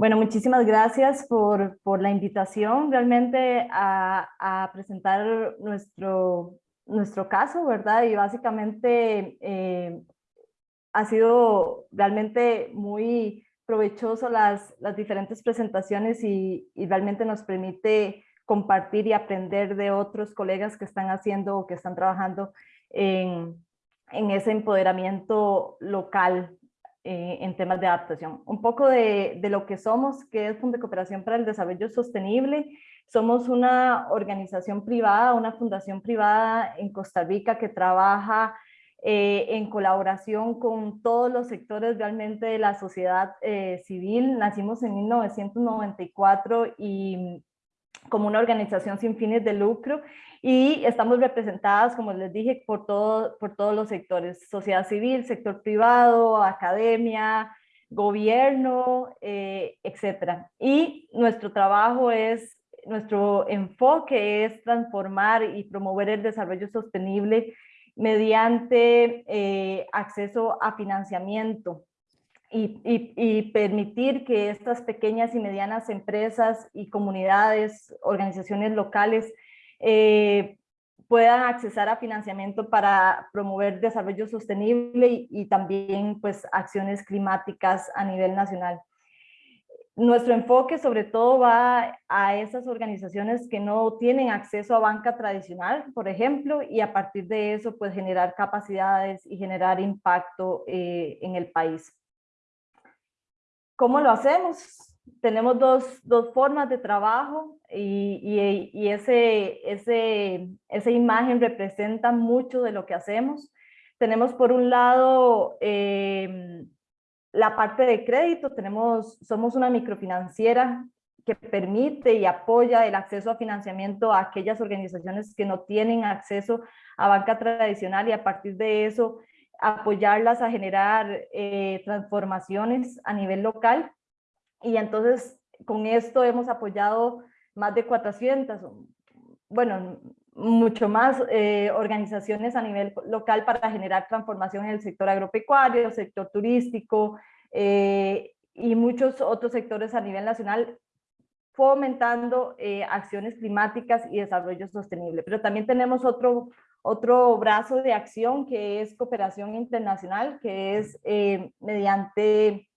Bueno, muchísimas gracias por, por la invitación realmente a, presentar nuestro, nuestro caso, ¿verdad? Y básicamente eh, ha sido realmente muy provechoso las, las diferentes presentaciones y, y, realmente nos permite compartir y aprender de otros colegas que están haciendo o que están trabajando en, en ese empoderamiento local eh, en temas de adaptación. Un poco de, de, lo que somos, que es Fondo de Cooperación para el Desarrollo Sostenible. Somos una organización privada, una fundación privada en Costa Rica que trabaja eh, en colaboración con todos los sectores realmente de la sociedad eh, civil. Nacimos en 1994 y como una organización sin fines de lucro y estamos representadas, como les dije, por, todo, por todos los sectores, sociedad civil, sector privado, academia, gobierno, eh, etc. Y nuestro trabajo es, nuestro enfoque es transformar y promover el desarrollo sostenible mediante eh, acceso a financiamiento y, permitir que estas pequeñas y medianas empresas y comunidades, organizaciones locales eh, puedan accesar a financiamiento para promover desarrollo sostenible y, también pues acciones climáticas a nivel nacional. Nuestro enfoque sobre todo va a esas organizaciones que no tienen acceso a banca tradicional, por ejemplo, y a partir de eso pues generar capacidades y generar impacto eh, en el país. ¿Cómo lo hacemos? Tenemos dos, dos formas de trabajo y, y, y, ese, ese, esa imagen representa mucho de lo que hacemos. Tenemos por un lado eh, la parte de crédito, tenemos, somos una microfinanciera que permite y apoya el acceso a financiamiento a aquellas organizaciones que no tienen acceso a banca tradicional y a partir de eso apoyarlas a generar eh, transformaciones a nivel local. Y entonces con esto hemos apoyado más de 400, bueno, mucho más eh, organizaciones a nivel local para generar transformación en el sector agropecuario, sector turístico eh, y muchos otros sectores a nivel nacional fomentando acciones climáticas y desarrollo sostenible. Pero también tenemos otro otro brazo de acción que es cooperación internacional, que es eh, mediante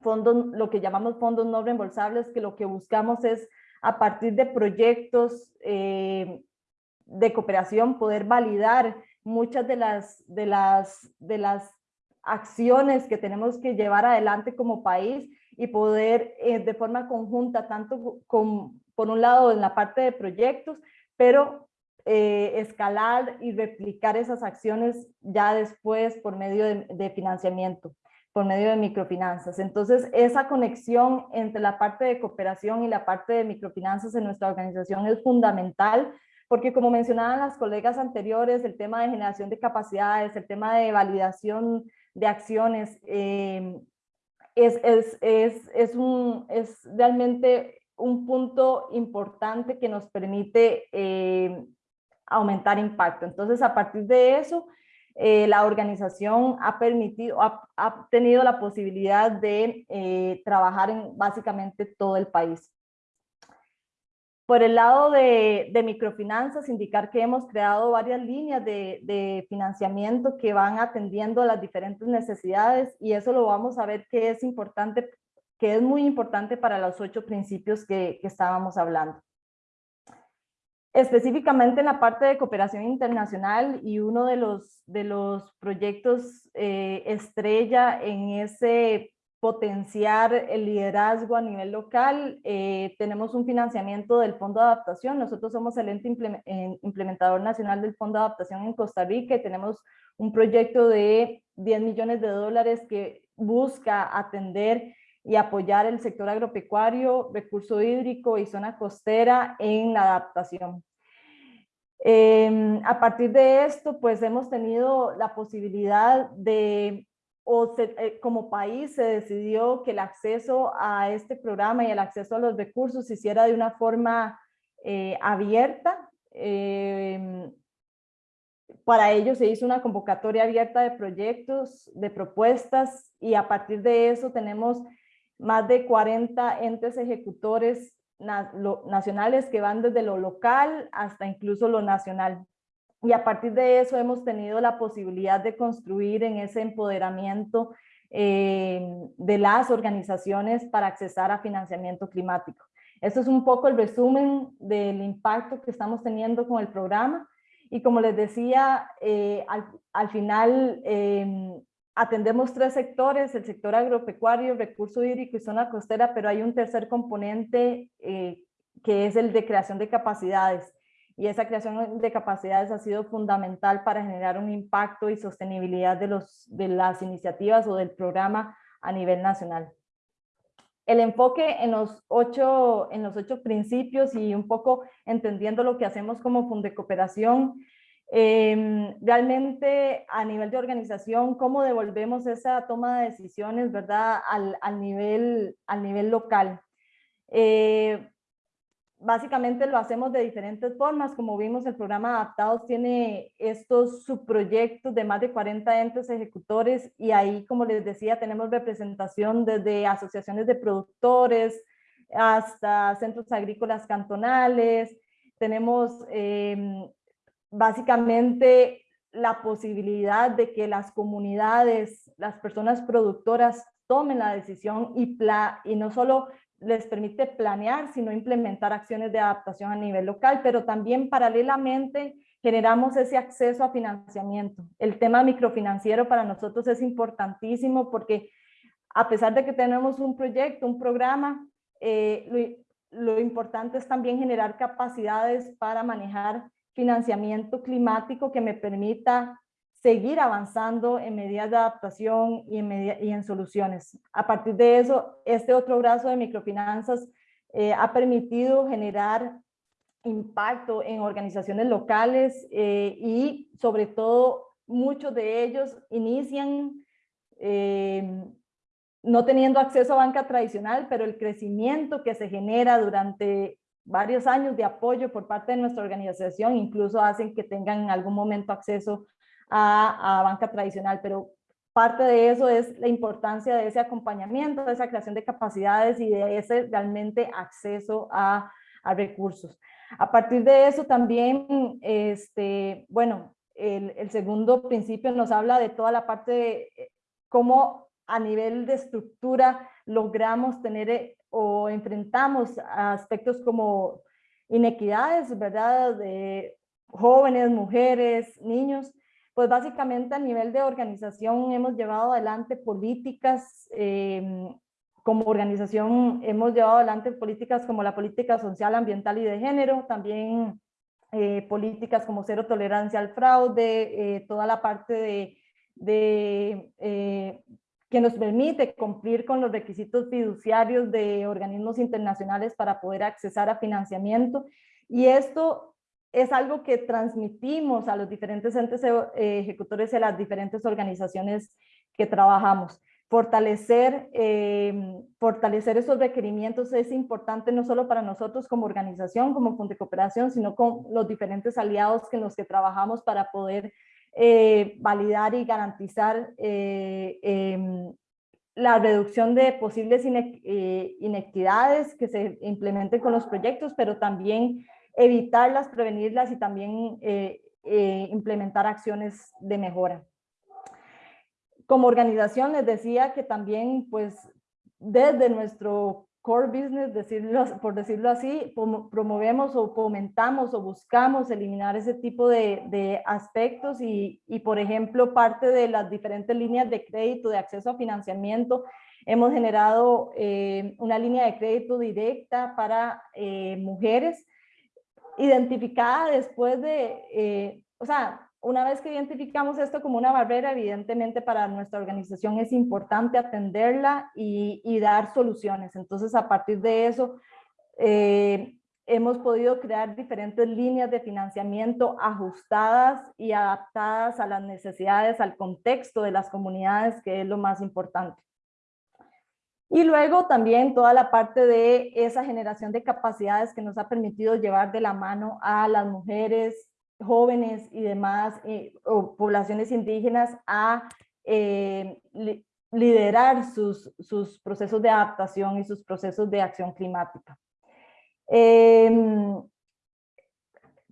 fondos, lo que llamamos fondos no reembolsables, que lo que buscamos es a partir de proyectos eh, de cooperación poder validar muchas de las, de, las, de las acciones que tenemos que llevar adelante como país y poder eh, de forma conjunta, tanto con, por un lado en la parte de proyectos, pero eh, escalar y replicar esas acciones ya después por medio de, financiamiento, por medio de microfinanzas. Entonces, esa conexión entre la parte de cooperación y la parte de microfinanzas en nuestra organización es fundamental, porque como mencionaban las colegas anteriores, el tema de generación de capacidades, el tema de validación de acciones, eh, es, es, es, es, un, es realmente un punto importante que nos permite eh, aumentar impacto. Entonces, a partir de eso, eh, la organización ha permitido, ha, tenido la posibilidad de eh, trabajar en básicamente todo el país. Por el lado de, microfinanzas, indicar que hemos creado varias líneas de, financiamiento que van atendiendo las diferentes necesidades y eso lo vamos a ver que es importante, que es muy importante para los ocho principios que estábamos hablando específicamente en la parte de cooperación internacional y uno de los, de los proyectos eh, estrella en ese potenciar el liderazgo a nivel local, eh, tenemos un financiamiento del Fondo de Adaptación, nosotros somos el ente implementador nacional del Fondo de Adaptación en Costa Rica y tenemos un proyecto de 10 millones de dólares que busca atender y apoyar el sector agropecuario, recurso hídrico y zona costera en la adaptación. Em, a partir de esto, pues hemos tenido la posibilidad de, o eh, como país se decidió que el acceso a este programa y el acceso a los recursos se hiciera de una forma eh, abierta. Em, para ello se hizo una convocatoria abierta de proyectos, de propuestas y a partir de eso tenemos más de 40 entes ejecutores nacionales que van desde lo local hasta incluso lo nacional. Y a partir de eso hemos tenido la posibilidad de construir en ese empoderamiento eh, de las organizaciones para accesar a financiamiento climático. Esto es un poco el resumen del impacto que estamos teniendo con el programa. Y como les decía, eh, al, final em, atendemos tres sectores, el sector agropecuario, recurso hídrico y zona costera, pero hay un tercer componente eh, que es el de creación de capacidades. Y esa creación de capacidades ha sido fundamental para generar un impacto y sostenibilidad de, los, de las iniciativas o del programa a nivel nacional. El enfoque en los, ocho, en los ocho principios y un poco entendiendo lo que hacemos como Funde Cooperación Em, realmente a nivel de organización, cómo devolvemos esa toma de decisiones, ¿verdad? Al, al nivel, al nivel local. Eh, básicamente lo hacemos de diferentes formas, como vimos el programa Adaptados tiene estos subproyectos de más de 40 entes ejecutores y ahí, como les decía, tenemos representación desde asociaciones de productores hasta centros agrícolas cantonales, tenemos eh, básicamente la posibilidad de que las comunidades, las personas productoras tomen la decisión y, y no solo les permite planear, sino implementar acciones de adaptación a nivel local, pero también paralelamente generamos ese acceso a financiamiento. El tema microfinanciero para nosotros es importantísimo porque a pesar de que tenemos un proyecto, un programa, eh, lo importante es también generar capacidades para manejar financiamiento climático que me permita seguir avanzando en medidas de adaptación y en, soluciones. A partir de eso, este otro brazo de microfinanzas eh, ha permitido generar impacto en organizaciones locales eh, y sobre todo muchos de ellos inician eh, no teniendo acceso a banca tradicional, pero el crecimiento que se genera durante varios años de apoyo por parte de nuestra organización, incluso hacen que tengan en algún momento acceso a, banca tradicional, pero parte de eso es la importancia de ese acompañamiento, de esa creación de capacidades y de ese realmente acceso a, recursos. A partir de eso también, este, bueno, el, el, segundo principio nos habla de toda la parte de eh, cómo a nivel de estructura logramos tener eh, o enfrentamos aspectos como inequidades, ¿verdad? De jóvenes, mujeres, niños, pues básicamente a nivel de organización hemos llevado adelante políticas, em, como organización hemos llevado adelante políticas como la política social, ambiental y de género, también eh, políticas como cero tolerancia al fraude, eh, toda la parte de, de eh, que nos permite cumplir con los requisitos fiduciarios de organismos internacionales para poder accesar a financiamiento. Y esto es algo que transmitimos a los diferentes entes eh, ejecutores a las diferentes organizaciones que trabajamos. Fortalecer, em, fortalecer esos requerimientos es importante no solo para nosotros como organización, como Fondo de Cooperación, sino con los diferentes aliados con los que trabajamos para poder eh, validar y garantizar eh, em, la reducción de posibles eh, inequidades que se implementen con los proyectos, pero también evitarlas, prevenirlas y también implementar acciones de mejora. Como organización les decía que también pues desde nuestro core business, decirlo, por decirlo así, promovemos o fomentamos o buscamos eliminar ese tipo de, aspectos y, por ejemplo, parte de las diferentes líneas de crédito, de acceso a financiamiento, hemos generado eh, una línea de crédito directa para eh, mujeres, identificada después de, eh, o sea, una vez que identificamos esto como una barrera, evidentemente para nuestra organización es importante atenderla y, dar soluciones. Entonces, a partir de eso, eh, hemos podido crear diferentes líneas de financiamiento ajustadas y adaptadas a las necesidades, al contexto de las comunidades, que es lo más importante. Y luego también toda la parte de esa generación de capacidades que nos ha permitido llevar de la mano a las mujeres, jóvenes y demás, eh, o poblaciones indígenas a eh, liderar sus, procesos de adaptación y sus procesos de acción climática. Em,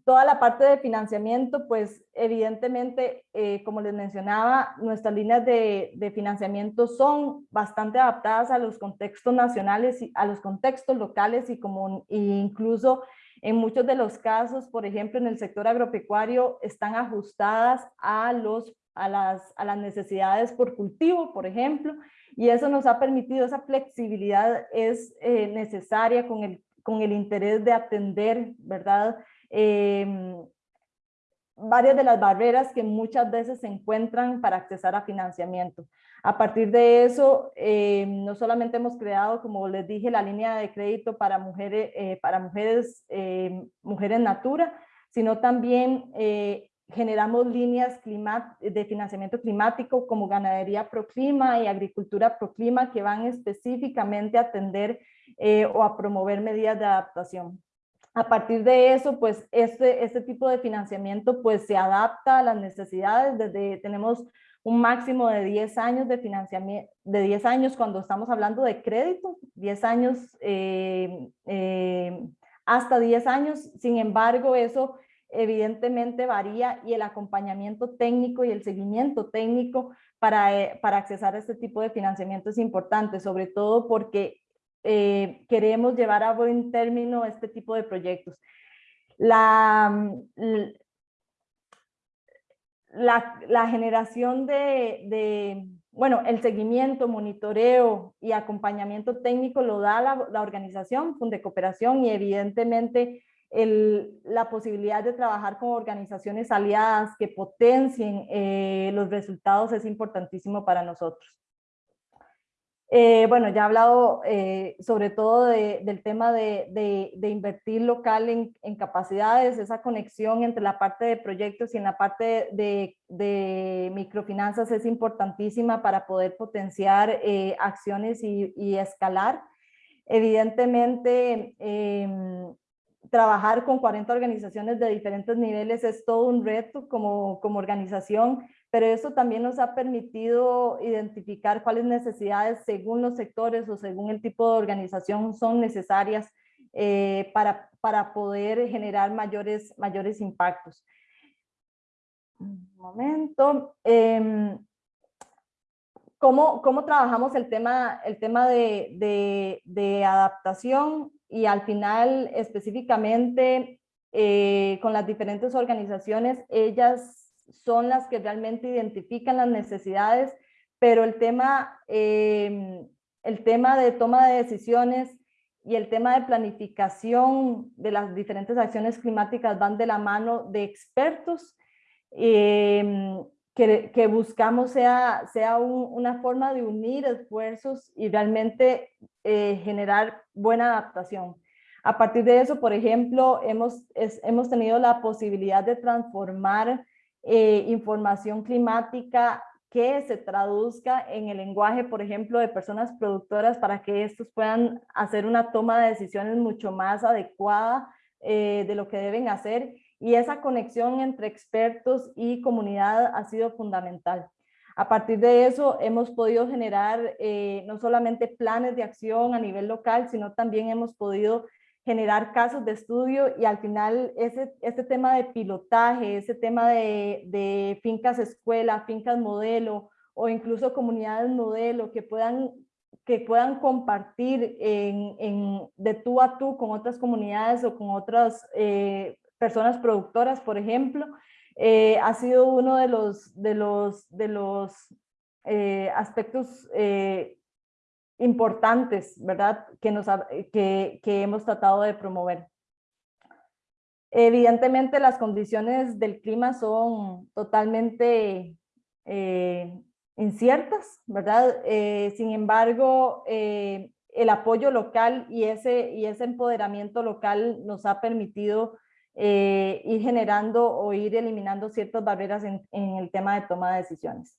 toda la parte de financiamiento, pues evidentemente, eh, como les mencionaba, nuestras líneas de, de, financiamiento son bastante adaptadas a los contextos nacionales, y a los contextos locales y como e incluso en muchos de los casos, por ejemplo, en el sector agropecuario, están ajustadas a, los, a, las, a las necesidades por cultivo, por ejemplo, y eso nos ha permitido, esa flexibilidad es eh, necesaria con el, con el interés de atender, ¿verdad?, Em, varias de las barreras que muchas veces se encuentran para accesar a financiamiento. A partir de eso, em, no solamente hemos creado, como les dije, la línea de crédito para mujeres, eh, para mujeres, em, mujeres Natura, sino también eh, generamos líneas de financiamiento climático como Ganadería Proclima y Agricultura Proclima que van específicamente a atender eh, o a promover medidas de adaptación. A partir de eso, pues este, este tipo de financiamiento pues se adapta a las necesidades. Desde, tenemos un máximo de 10 años de financiamiento, de 10 años cuando estamos hablando de crédito, 10 años eh, eh, hasta 10 años. Sin embargo, eso evidentemente varía y el acompañamiento técnico y el seguimiento técnico para, eh, para accesar a este tipo de financiamiento es importante, sobre todo porque eh, queremos llevar a buen término este tipo de proyectos. La, la, generación de, bueno, el seguimiento, monitoreo y acompañamiento técnico lo da la, organización Funde Cooperación y evidentemente el, la posibilidad de trabajar con organizaciones aliadas que potencien eh, los resultados es importantísimo para nosotros. Eh, bueno, ya he hablado eh, sobre todo del tema de, invertir local en, capacidades, esa conexión entre la parte de proyectos y en la parte de, microfinanzas es importantísima para poder potenciar eh, acciones y, escalar. Evidentemente, em, trabajar con 40 organizaciones de diferentes niveles es todo un reto como, como organización, pero eso también nos ha permitido identificar cuáles necesidades según los sectores o según el tipo de organización son necesarias eh, para, para poder generar mayores, mayores impactos. Un momento. Eh, ¿cómo, ¿cómo, trabajamos el tema, el tema de, de, de adaptación y al final específicamente eh, con las diferentes organizaciones? Ellas son las que realmente identifican las necesidades, pero el tema, em, el tema de toma de decisiones y el tema de planificación de las diferentes acciones climáticas van de la mano de expertos em, que, buscamos sea, sea una forma de unir esfuerzos y realmente eh, generar buena adaptación. A partir de eso, por ejemplo, hemos, hemos tenido la posibilidad de transformar eh, información climática que se traduzca en el lenguaje, por ejemplo, de personas productoras para que estos puedan hacer una toma de decisiones mucho más adecuada eh, de lo que deben hacer y esa conexión entre expertos y comunidad ha sido fundamental. A partir de eso hemos podido generar eh, no solamente planes de acción a nivel local, sino también hemos podido generar casos de estudio y al final ese, este tema de pilotaje, ese tema de, fincas escuela, fincas modelo o incluso comunidades modelo que puedan, que puedan compartir en, en, de tú a tú con otras comunidades o con otras eh, personas productoras, por ejemplo, eh, ha sido uno de los, de los, de los eh, aspectos importantes, ¿verdad? Que, nos, que, que hemos tratado de promover. Evidentemente las condiciones del clima son totalmente eh, inciertas, ¿verdad? Eh, sin embargo, eh, el apoyo local y ese, y ese empoderamiento local nos ha permitido ir generando o ir eliminando ciertas barreras en, en el tema de toma de decisiones.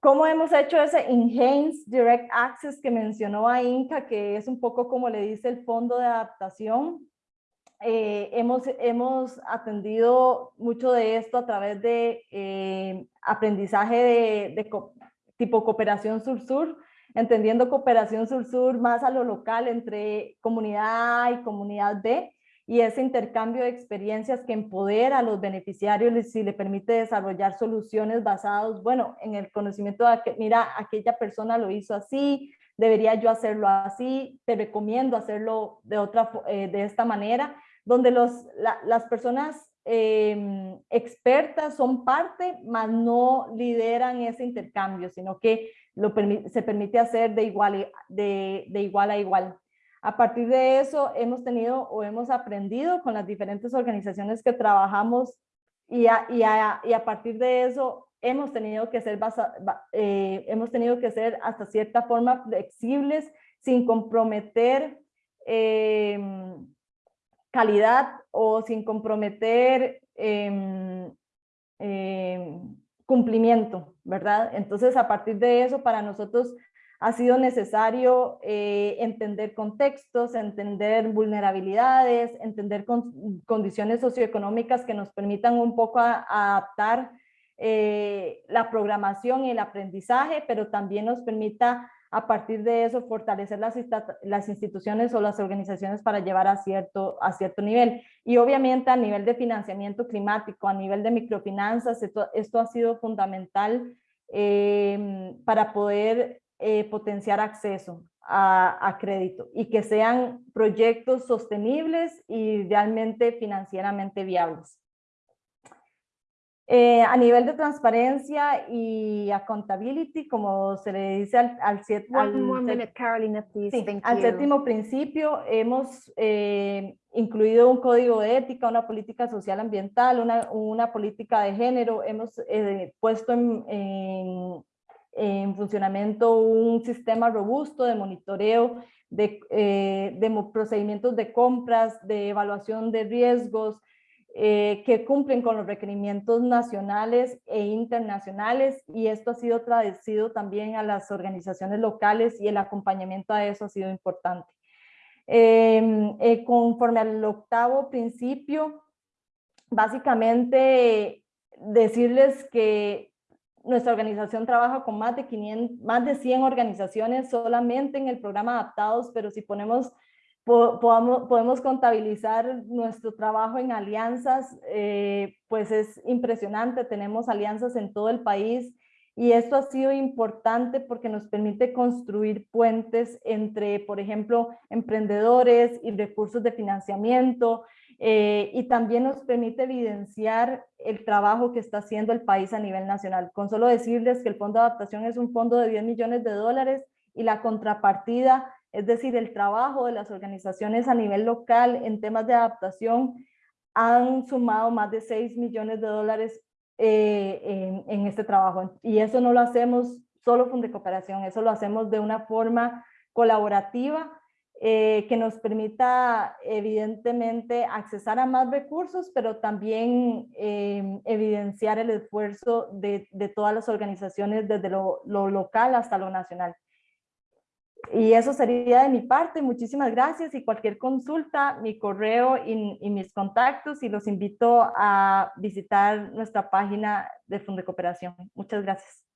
¿Cómo hemos hecho ese Enhanced Direct Access que mencionó a Inca, que es un poco como le dice el fondo de adaptación? Eh, hemos, hemos atendido mucho de esto a través de eh, aprendizaje de, tipo cooperación sur-sur, entendiendo cooperación sur-sur más a lo local entre comunidad A y comunidad B, y ese intercambio de experiencias que empodera a los beneficiarios y le permite desarrollar soluciones basadas, bueno, en el conocimiento de que, mira, aquella persona lo hizo así, debería yo hacerlo así, te recomiendo hacerlo de, otra, eh, de esta manera, donde los, las personas em, expertas son parte, mas no lideran ese intercambio, sino que lo se permite hacer de igual, de, de igual a igual. A partir de eso hemos tenido o hemos aprendido con las diferentes organizaciones que trabajamos y a, partir de eso hemos tenido que ser eh, hemos tenido que ser hasta cierta forma flexibles sin comprometer em, calidad o sin comprometer em, em, cumplimiento, ¿verdad? Entonces, a partir de eso, para nosotros ha sido necesario eh, entender contextos, entender vulnerabilidades, entender condiciones socioeconómicas que nos permitan un poco adaptar eh, la programación y el aprendizaje, pero también nos permita a partir de eso fortalecer las, instituciones o las organizaciones para llevar a cierto, a cierto nivel. Y obviamente a nivel de financiamiento climático, a nivel de microfinanzas, esto, esto ha sido fundamental eh, para poder eh, potenciar acceso a, crédito y que sean proyectos sostenibles y realmente financieramente viables. Eh, a nivel de transparencia y accountability, como se le dice al, al, al séptimo principio, hemos eh, incluido un código de ética, una política social ambiental, una, una política de género, hemos puesto en, en funcionamiento un sistema robusto de monitoreo de, eh, de procedimientos de compras, de evaluación de riesgos, eh, que cumplen con los requerimientos nacionales e internacionales y esto ha sido traducido también a las organizaciones locales y el acompañamiento a eso ha sido importante. Em, eh, conforme al octavo principio, básicamente decirles que nuestra organización trabaja con más de, 500, más de 100 organizaciones solamente en el programa Adaptados, pero si ponemos, podemos contabilizar nuestro trabajo en alianzas, eh, pues es impresionante, tenemos alianzas en todo el país y esto ha sido importante porque nos permite construir puentes entre, por ejemplo, emprendedores y recursos de financiamiento, eh, y también nos permite evidenciar el trabajo que está haciendo el país a nivel nacional. Con solo decirles que el Fondo de Adaptación es un fondo de 10 millones de dólares y la contrapartida, es decir, el trabajo de las organizaciones a nivel local en temas de adaptación, han sumado más de 6 millones de dólares eh, en, en, este trabajo. Y eso no lo hacemos solo de Cooperación, eso lo hacemos de una forma colaborativa eh, que nos permita evidentemente accesar a más recursos, pero también eh, evidenciar el esfuerzo de, todas las organizaciones desde lo, lo, local hasta lo nacional. Y eso sería de mi parte. Muchísimas gracias y cualquier consulta, mi correo y, y mis contactos y los invito a visitar nuestra página de Fondo de Cooperación. Muchas gracias.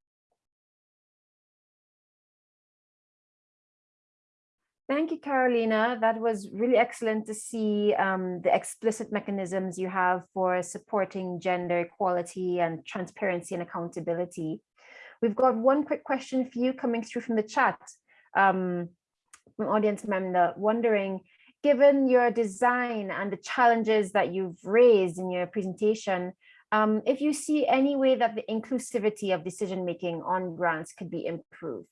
Thank you, Carolina. That was really excellent to see um, the explicit mechanisms you have for supporting gender equality and transparency and accountability. We've got one quick question for you coming through from the chat um, from audience member wondering, given your design and the challenges that you've raised in your presentation, um, if you see any way that the inclusivity of decision making on grants could be improved.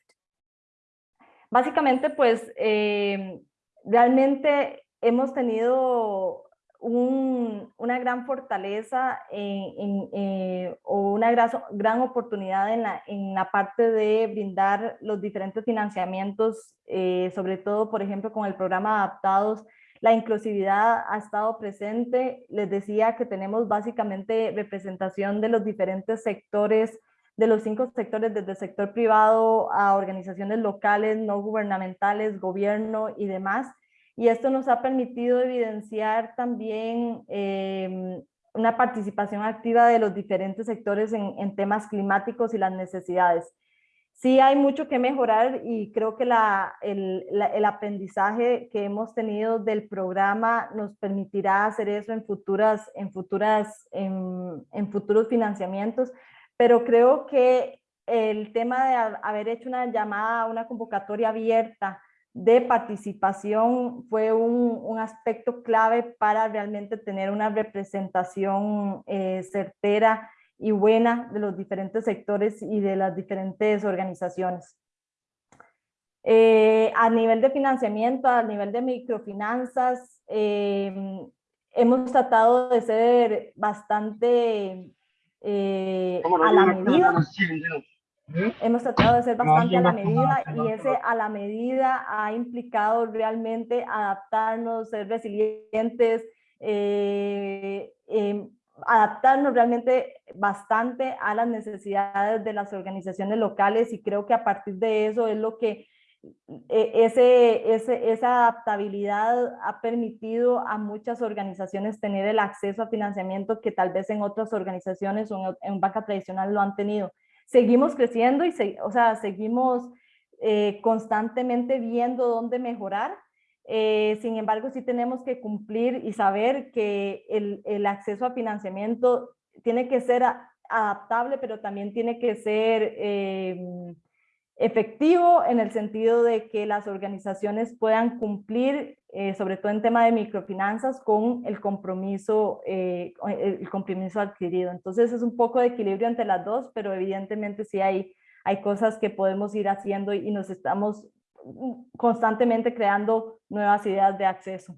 Básicamente, pues, eh, realmente hemos tenido una gran fortaleza eh, o una gran, oportunidad en la, parte de brindar los diferentes financiamientos, eh, sobre todo, por ejemplo, con el programa Adaptados, la inclusividad ha estado presente. Les decía que tenemos básicamente representación de los diferentes sectores de los cinco sectores, desde el sector privado a organizaciones locales, no gubernamentales, gobierno y demás. Y esto nos ha permitido evidenciar también em, una participación activa de los diferentes sectores en, temas climáticos y las necesidades. Sí hay mucho que mejorar y creo que la, el, el, aprendizaje que hemos tenido del programa nos permitirá hacer eso en, futuras, en, futuras, en, en futuros financiamientos, pero creo que el tema de haber hecho una llamada, una convocatoria abierta de participación fue un, aspecto clave para realmente tener una representación eh, certera y buena de los diferentes sectores y de las diferentes organizaciones. Eh, a nivel de financiamiento, a nivel de microfinanzas, eh, hemos tratado de ser bastante eh, a la medida. Hemos tratado de ser bastante a la medida y ese a la medida ha implicado realmente adaptarnos, ser resilientes, eh, em, adaptarnos realmente bastante a las necesidades de las organizaciones locales y creo que a partir de eso es lo que ese, ese, esa adaptabilidad ha permitido a muchas organizaciones tener el acceso a financiamiento que tal vez en otras organizaciones o en, banca tradicional lo han tenido. Seguimos creciendo y o sea, seguimos eh, constantemente viendo dónde mejorar, eh, sin embargo, sí tenemos que cumplir y saber que el, el acceso a financiamiento tiene que ser adaptable, pero también tiene que ser eh, efectivo en el sentido de que las organizaciones puedan cumplir, eh, sobre todo en tema de microfinanzas, con el compromiso, el compromiso adquirido. Entonces es un poco de equilibrio entre las dos, pero evidentemente sí hay, hay cosas que podemos ir haciendo y nos estamos constantemente creando nuevas ideas de acceso.